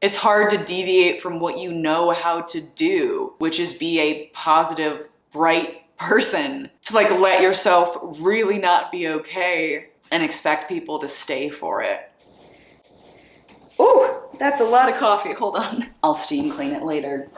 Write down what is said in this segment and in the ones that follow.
It's hard to deviate from what you know how to do, which is be a positive, bright person. To like let yourself really not be okay and expect people to stay for it. Ooh, that's a lot of coffee. Hold on. I'll steam clean it later.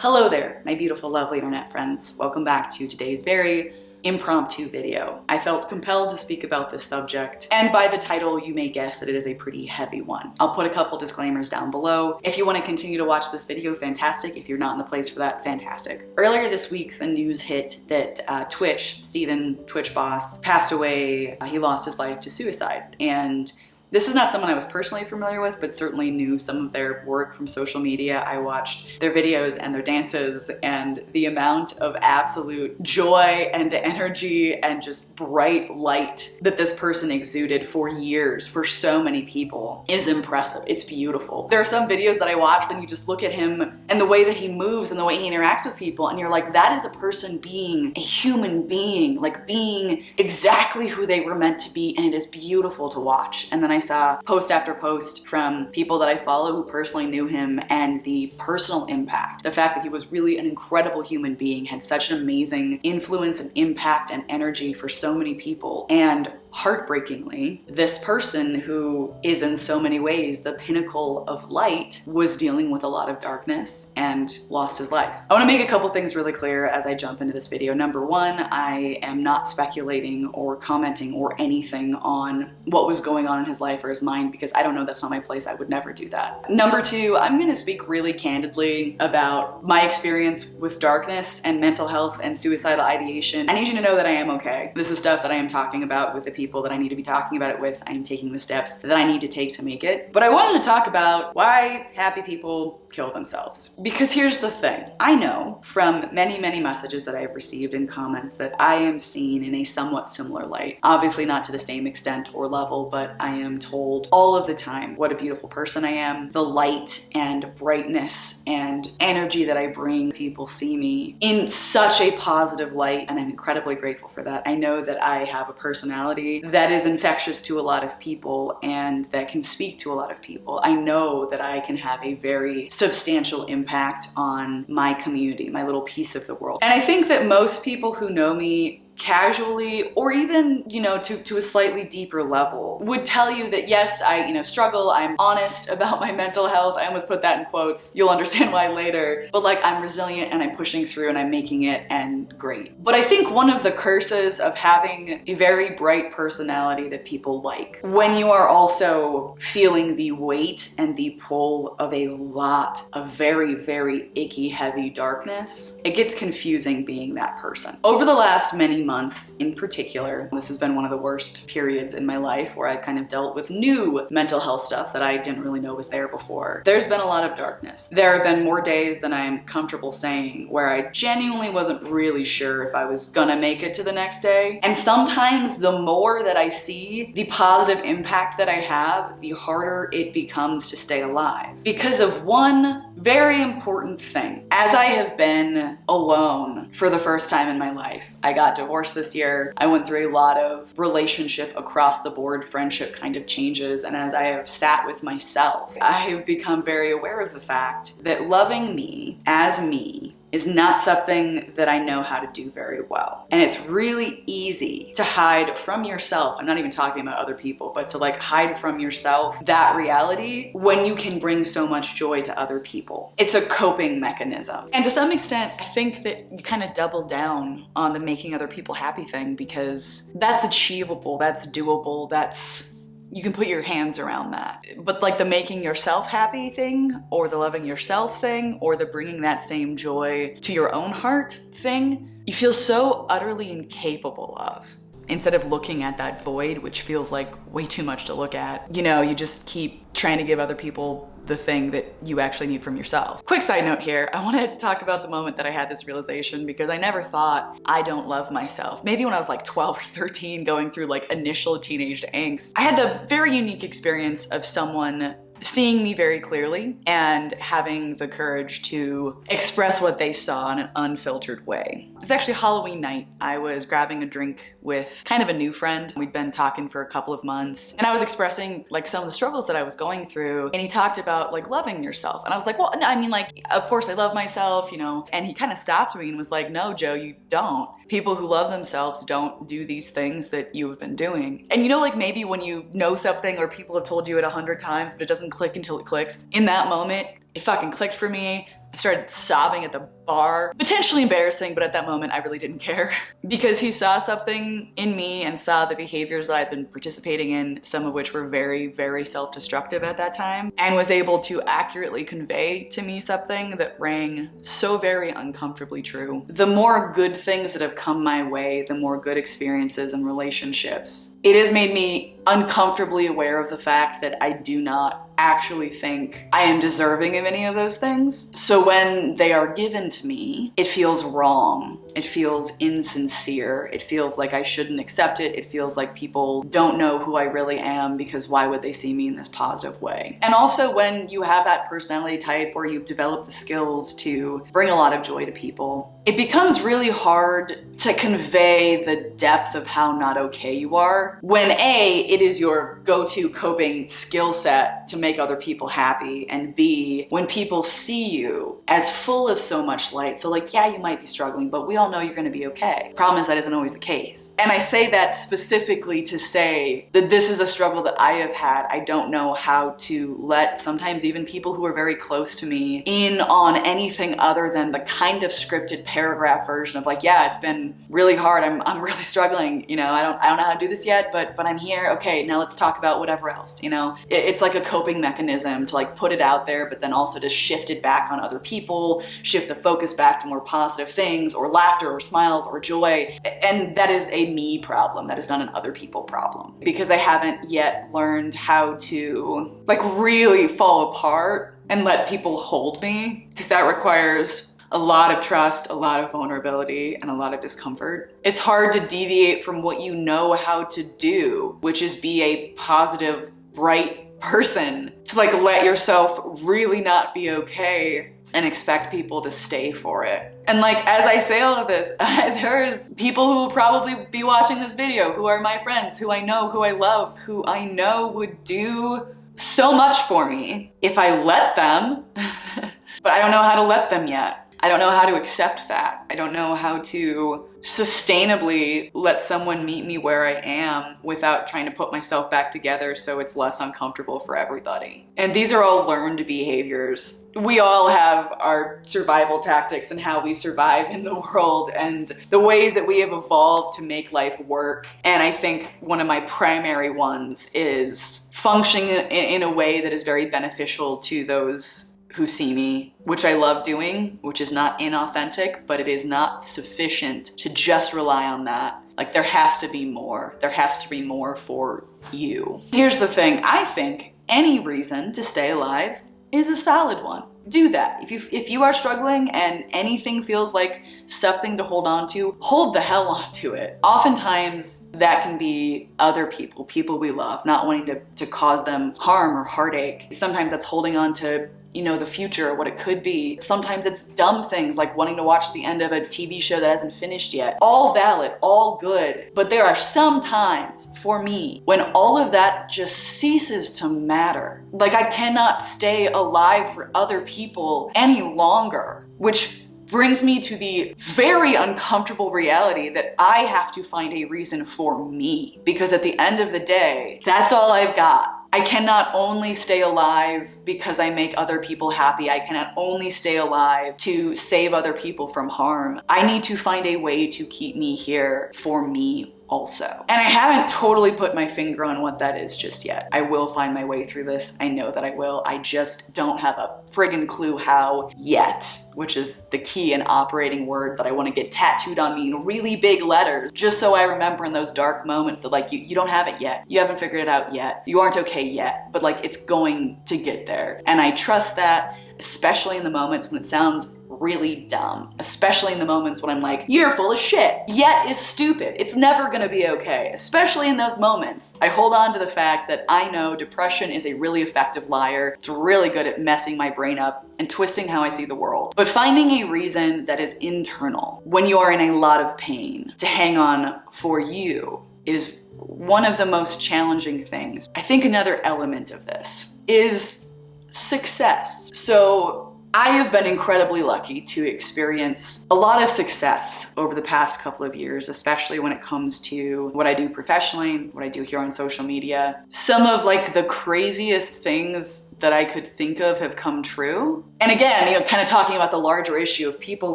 Hello there, my beautiful, lovely internet friends. Welcome back to today's very impromptu video. I felt compelled to speak about this subject, and by the title, you may guess that it is a pretty heavy one. I'll put a couple disclaimers down below. If you want to continue to watch this video, fantastic. If you're not in the place for that, fantastic. Earlier this week, the news hit that uh, Twitch, Stephen, Twitch Boss, passed away. Uh, he lost his life to suicide, and this is not someone I was personally familiar with, but certainly knew some of their work from social media. I watched their videos and their dances and the amount of absolute joy and energy and just bright light that this person exuded for years for so many people is impressive. It's beautiful. There are some videos that I watch and you just look at him and the way that he moves and the way he interacts with people and you're like, that is a person being a human being, like being exactly who they were meant to be and it is beautiful to watch. And then I I saw post after post from people that I follow who personally knew him and the personal impact. The fact that he was really an incredible human being, had such an amazing influence and impact and energy for so many people. And heartbreakingly, this person who is in so many ways the pinnacle of light was dealing with a lot of darkness and lost his life. I want to make a couple things really clear as I jump into this video. Number one, I am not speculating or commenting or anything on what was going on in his life or his mind because I don't know, that's not my place. I would never do that. Number two, I'm going to speak really candidly about my experience with darkness and mental health and suicidal ideation. I need you to know that I am okay. This is stuff that I am talking about with the people that I need to be talking about it with. I'm taking the steps that I need to take to make it. But I wanted to talk about why happy people kill themselves. Because here's the thing. I know from many, many messages that I've received and comments that I am seen in a somewhat similar light. Obviously not to the same extent or level, but I am told all of the time what a beautiful person I am, the light and brightness and energy that I bring. People see me in such a positive light and I'm incredibly grateful for that. I know that I have a personality that is infectious to a lot of people and that can speak to a lot of people. I know that I can have a very substantial impact on my community, my little piece of the world. And I think that most people who know me casually or even, you know, to, to a slightly deeper level would tell you that yes, I, you know, struggle. I'm honest about my mental health. I almost put that in quotes. You'll understand why later. But like I'm resilient and I'm pushing through and I'm making it and great. But I think one of the curses of having a very bright personality that people like when you are also feeling the weight and the pull of a lot of very, very icky, heavy darkness, it gets confusing being that person. Over the last many months in particular. This has been one of the worst periods in my life where I've kind of dealt with new mental health stuff that I didn't really know was there before. There's been a lot of darkness. There have been more days than I'm comfortable saying where I genuinely wasn't really sure if I was gonna make it to the next day. And sometimes the more that I see the positive impact that I have, the harder it becomes to stay alive. Because of one very important thing. As I have been alone for the first time in my life, I got divorced this year. I went through a lot of relationship across the board friendship kind of changes. And as I have sat with myself, I have become very aware of the fact that loving me as me is not something that I know how to do very well. And it's really easy to hide from yourself. I'm not even talking about other people, but to like hide from yourself that reality when you can bring so much joy to other people. It's a coping mechanism. And to some extent, I think that you kind of double down on the making other people happy thing because that's achievable, that's doable, that's you can put your hands around that. But like the making yourself happy thing or the loving yourself thing or the bringing that same joy to your own heart thing, you feel so utterly incapable of instead of looking at that void, which feels like way too much to look at, you know, you just keep trying to give other people the thing that you actually need from yourself. Quick side note here, I wanna talk about the moment that I had this realization because I never thought I don't love myself. Maybe when I was like 12 or 13 going through like initial teenage angst, I had the very unique experience of someone seeing me very clearly and having the courage to express what they saw in an unfiltered way. It was actually Halloween night. I was grabbing a drink with kind of a new friend. We'd been talking for a couple of months and I was expressing like some of the struggles that I was going through and he talked about like loving yourself and I was like, well, I mean like, of course I love myself, you know, and he kind of stopped me and was like, no, Joe, you don't. People who love themselves don't do these things that you have been doing. And you know, like maybe when you know something or people have told you it a hundred times, but it doesn't click until it clicks. In that moment, it fucking clicked for me. I started sobbing at the bar. Potentially embarrassing, but at that moment I really didn't care. because he saw something in me and saw the behaviors that I'd been participating in, some of which were very, very self-destructive at that time, and was able to accurately convey to me something that rang so very uncomfortably true. The more good things that have come my way, the more good experiences and relationships, it has made me uncomfortably aware of the fact that I do not actually think I am deserving of any of those things. So when they are given to me, it feels wrong. It feels insincere. It feels like I shouldn't accept it. It feels like people don't know who I really am because why would they see me in this positive way? And also when you have that personality type where you've developed the skills to bring a lot of joy to people, it becomes really hard to convey the depth of how not okay you are when A, it is your go-to coping skill set to make other people happy and B, when people see you as full of so much light. So like, yeah, you might be struggling, but we all know you're gonna be okay. Problem is that isn't always the case. And I say that specifically to say that this is a struggle that I have had. I don't know how to let sometimes even people who are very close to me in on anything other than the kind of scripted paragraph version of like, yeah, it's been really hard. I'm, I'm really struggling. You know, I don't, I don't know how to do this yet, but, but I'm here. Okay, now let's talk about whatever else, you know? It, it's like a coping mechanism to like put it out there, but then also to shift it back on other people, shift the focus back to more positive things or laughter or smiles or joy. And that is a me problem. That is not an other people problem because I haven't yet learned how to like really fall apart and let people hold me because that requires a lot of trust, a lot of vulnerability, and a lot of discomfort. It's hard to deviate from what you know how to do, which is be a positive, bright person. To like let yourself really not be okay and expect people to stay for it. And like, as I say all of this, there's people who will probably be watching this video who are my friends, who I know, who I love, who I know would do so much for me if I let them, but I don't know how to let them yet. I don't know how to accept that. I don't know how to sustainably let someone meet me where I am without trying to put myself back together so it's less uncomfortable for everybody. And these are all learned behaviors. We all have our survival tactics and how we survive in the world and the ways that we have evolved to make life work. And I think one of my primary ones is functioning in a way that is very beneficial to those who see me, which I love doing, which is not inauthentic, but it is not sufficient to just rely on that. Like there has to be more. There has to be more for you. Here's the thing, I think any reason to stay alive is a solid one. Do that. If you, if you are struggling and anything feels like something to hold on to, hold the hell on to it. Oftentimes that can be other people, people we love, not wanting to, to cause them harm or heartache. Sometimes that's holding on to you know, the future, or what it could be. Sometimes it's dumb things like wanting to watch the end of a TV show that hasn't finished yet. All valid, all good. But there are some times for me when all of that just ceases to matter. Like I cannot stay alive for other people any longer, which brings me to the very uncomfortable reality that I have to find a reason for me. Because at the end of the day, that's all I've got. I cannot only stay alive because I make other people happy. I cannot only stay alive to save other people from harm. I need to find a way to keep me here for me also. And I haven't totally put my finger on what that is just yet. I will find my way through this. I know that I will. I just don't have a friggin' clue how yet, which is the key and operating word that I want to get tattooed on me in really big letters, just so I remember in those dark moments that like, you, you don't have it yet. You haven't figured it out yet. You aren't okay yet, but like it's going to get there. And I trust that especially in the moments when it sounds really dumb, especially in the moments when I'm like, you're full of shit. Yet it's stupid. It's never gonna be okay, especially in those moments. I hold on to the fact that I know depression is a really effective liar. It's really good at messing my brain up and twisting how I see the world. But finding a reason that is internal when you are in a lot of pain to hang on for you is one of the most challenging things. I think another element of this is success. So I have been incredibly lucky to experience a lot of success over the past couple of years, especially when it comes to what I do professionally, what I do here on social media. Some of like the craziest things that I could think of have come true. And again, you know, kind of talking about the larger issue of people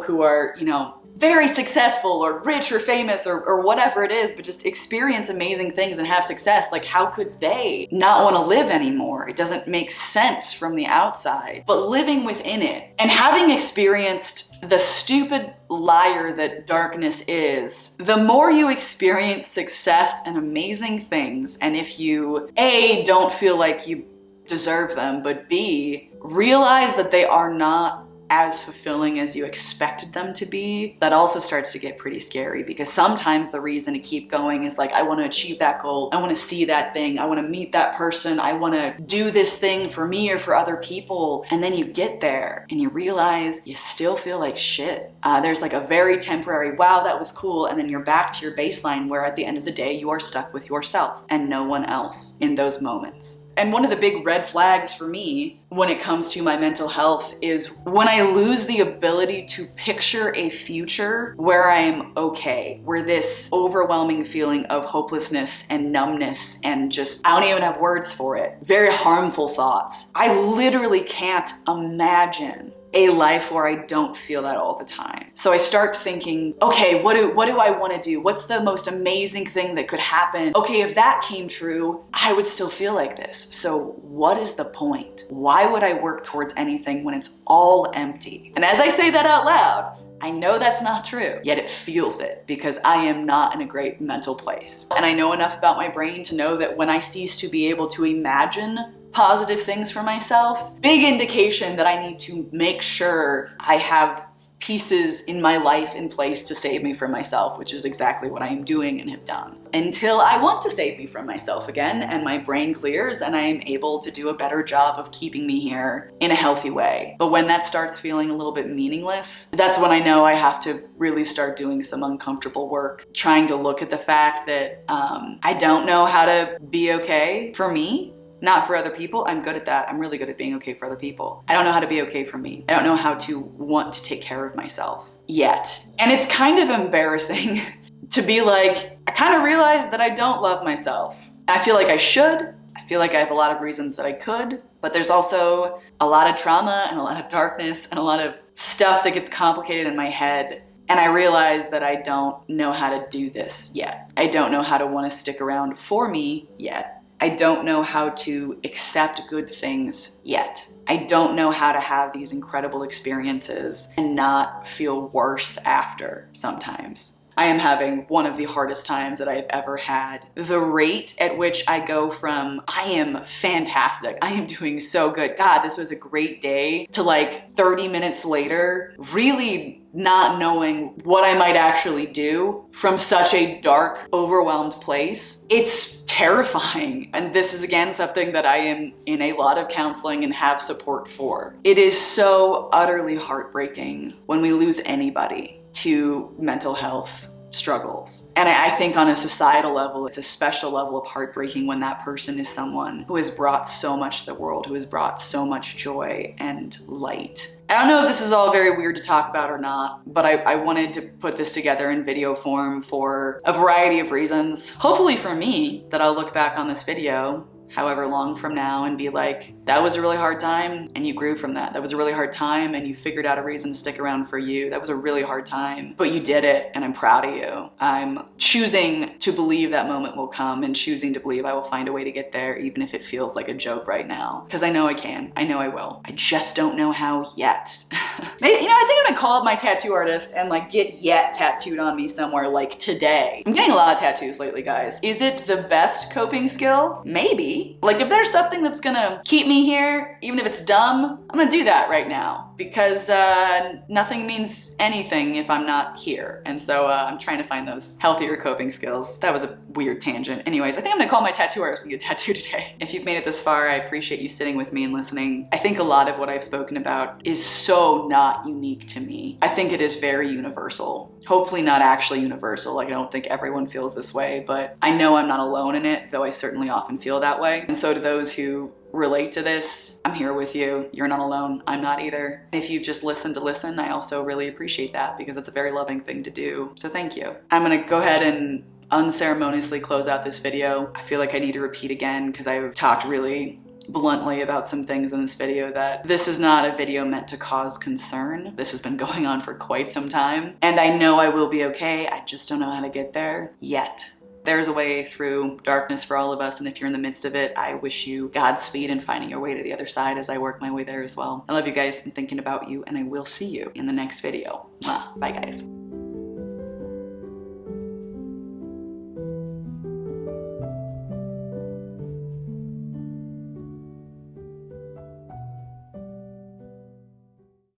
who are, you know, very successful or rich or famous or, or whatever it is, but just experience amazing things and have success, like how could they not want to live anymore? It doesn't make sense from the outside. But living within it and having experienced the stupid liar that darkness is, the more you experience success and amazing things, and if you A, don't feel like you deserve them, but B, realize that they are not as fulfilling as you expected them to be, that also starts to get pretty scary because sometimes the reason to keep going is like, I want to achieve that goal. I want to see that thing. I want to meet that person. I want to do this thing for me or for other people. And then you get there and you realize you still feel like shit. Uh, there's like a very temporary, wow, that was cool. And then you're back to your baseline where at the end of the day, you are stuck with yourself and no one else in those moments. And one of the big red flags for me when it comes to my mental health is when I lose the ability to picture a future where I am okay, where this overwhelming feeling of hopelessness and numbness and just, I don't even have words for it, very harmful thoughts. I literally can't imagine a life where I don't feel that all the time. So I start thinking, okay, what do, what do I want to do? What's the most amazing thing that could happen? Okay, if that came true, I would still feel like this. So what is the point? Why would I work towards anything when it's all empty? And as I say that out loud, I know that's not true, yet it feels it because I am not in a great mental place. And I know enough about my brain to know that when I cease to be able to imagine positive things for myself, big indication that I need to make sure I have pieces in my life in place to save me from myself, which is exactly what I am doing and have done. Until I want to save me from myself again and my brain clears and I am able to do a better job of keeping me here in a healthy way. But when that starts feeling a little bit meaningless, that's when I know I have to really start doing some uncomfortable work, trying to look at the fact that um, I don't know how to be okay for me not for other people. I'm good at that. I'm really good at being okay for other people. I don't know how to be okay for me. I don't know how to want to take care of myself yet. And it's kind of embarrassing to be like, I kind of realized that I don't love myself. I feel like I should. I feel like I have a lot of reasons that I could, but there's also a lot of trauma and a lot of darkness and a lot of stuff that gets complicated in my head and I realize that I don't know how to do this yet. I don't know how to want to stick around for me yet. I don't know how to accept good things yet. I don't know how to have these incredible experiences and not feel worse after sometimes. I am having one of the hardest times that I've ever had. The rate at which I go from, I am fantastic, I am doing so good, God, this was a great day, to like 30 minutes later, really not knowing what I might actually do from such a dark, overwhelmed place. It's terrifying. And this is again something that I am in a lot of counseling and have support for. It is so utterly heartbreaking when we lose anybody to mental health struggles. And I, think on a societal level, it's a special level of heartbreaking when that person is someone who has brought so much to the world, who has brought so much joy and light. I don't know if this is all very weird to talk about or not, but I, I wanted to put this together in video form for a variety of reasons. Hopefully for me, that I'll look back on this video however long from now and be like, that was a really hard time and you grew from that. That was a really hard time and you figured out a reason to stick around for you. That was a really hard time, but you did it and I'm proud of you. I'm choosing to believe that moment will come and choosing to believe I will find a way to get there even if it feels like a joke right now. Because I know I can. I know I will. I just don't know how yet. You know, I think I'm gonna call up my tattoo artist and like get yet tattooed on me somewhere like today. I'm getting a lot of tattoos lately, guys. Is it the best coping skill? Maybe. Like if there's something that's gonna keep me here, even if it's dumb, I'm gonna do that right now because uh, nothing means anything if I'm not here. And so uh, I'm trying to find those healthier coping skills. That was a weird tangent. Anyways, I think I'm gonna call my tattoo artist and get a tattoo today. If you've made it this far, I appreciate you sitting with me and listening. I think a lot of what I've spoken about is so not unique to me. I think it is very universal. Hopefully not actually universal. Like I don't think everyone feels this way, but I know I'm not alone in it, though I certainly often feel that way. And so to those who relate to this, I'm here with you. You're not alone. I'm not either. If you just listen to listen, I also really appreciate that because it's a very loving thing to do. So thank you. I'm gonna go ahead and unceremoniously close out this video. I feel like I need to repeat again because I've talked really bluntly about some things in this video that this is not a video meant to cause concern. This has been going on for quite some time and I know I will be okay. I just don't know how to get there yet. There's a way through darkness for all of us, and if you're in the midst of it, I wish you Godspeed in finding your way to the other side as I work my way there as well. I love you guys, I'm thinking about you, and I will see you in the next video. Bye guys.